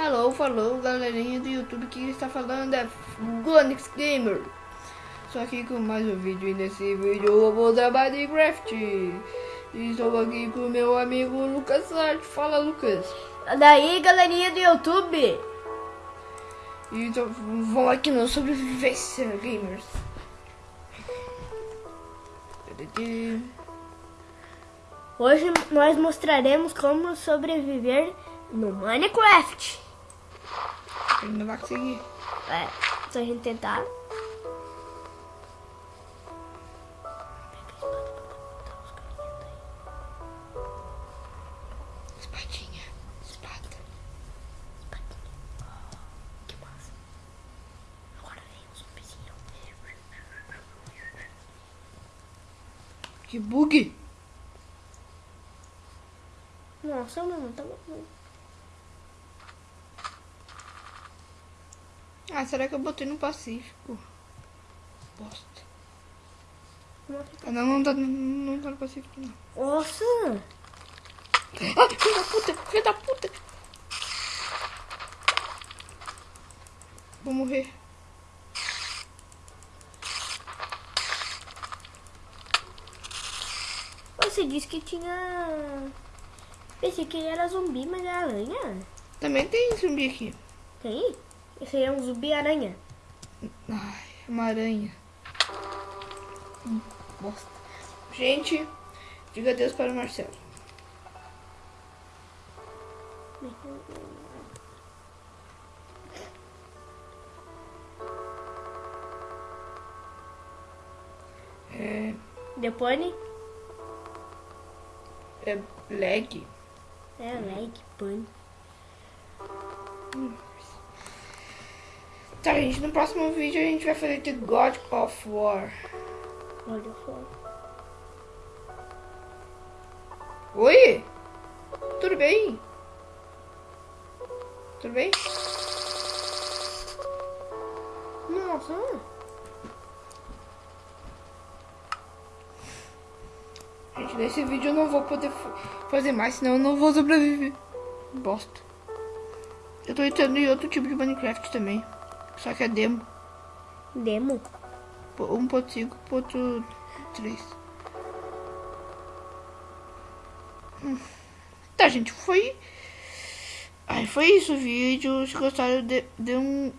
Alô, falou galerinha do YouTube que está falando é Gonix Gamer. Só aqui com mais um vídeo e nesse vídeo eu vou usar Minecraft. E estou aqui com meu amigo Lucas Arte. Fala Lucas. Daí galerinha do YouTube. E então, vamos aqui no Sobrevivência Gamers. Hoje nós mostraremos como sobreviver no Minecraft. Ele não vai conseguir. É, se a gente tentar. Espadinha. Espada. Que massa. Agora vem um zumbizinho. Que bug. Nossa, mano, tá bom. Ah, será que eu botei no Pacífico? Bosta. Ah, não, não tá, não tá no Pacífico, não. Nossa! Ah, filho da puta, filho da puta. Vou morrer. Você disse que tinha. Pensei que ele era zumbi, mas é aranha. Também tem zumbi aqui. Tem? Esse aí é um zumbi aranha. Ai, uma aranha. Hum, Bosta. Gente, diga adeus para o Marcelo. É, Depois, é lag. é lag, pane. Tá, gente, no próximo vídeo a gente vai fazer The God of War. Olha só. Oi? Tudo bem? Tudo bem? Nossa! Gente, nesse vídeo eu não vou poder fa- fazer mais, senão eu não vou sobreviver. Bosta. Eu tô entrando em outro tipo de Minecraft também. Só que é demo. Demo? Po- 1.5.3. Hum. Tá, gente, foi. Ai, foi isso o vídeo. Se gostaram, dê, dê um,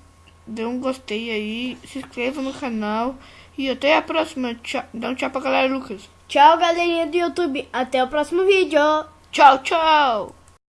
dê um gostei aí. Se inscreva no canal. E até a próxima. Tchau. Dá um tchau pra galera, Lucas. Tchau, galerinha do YouTube. Até o próximo vídeo. Tchau, tchau.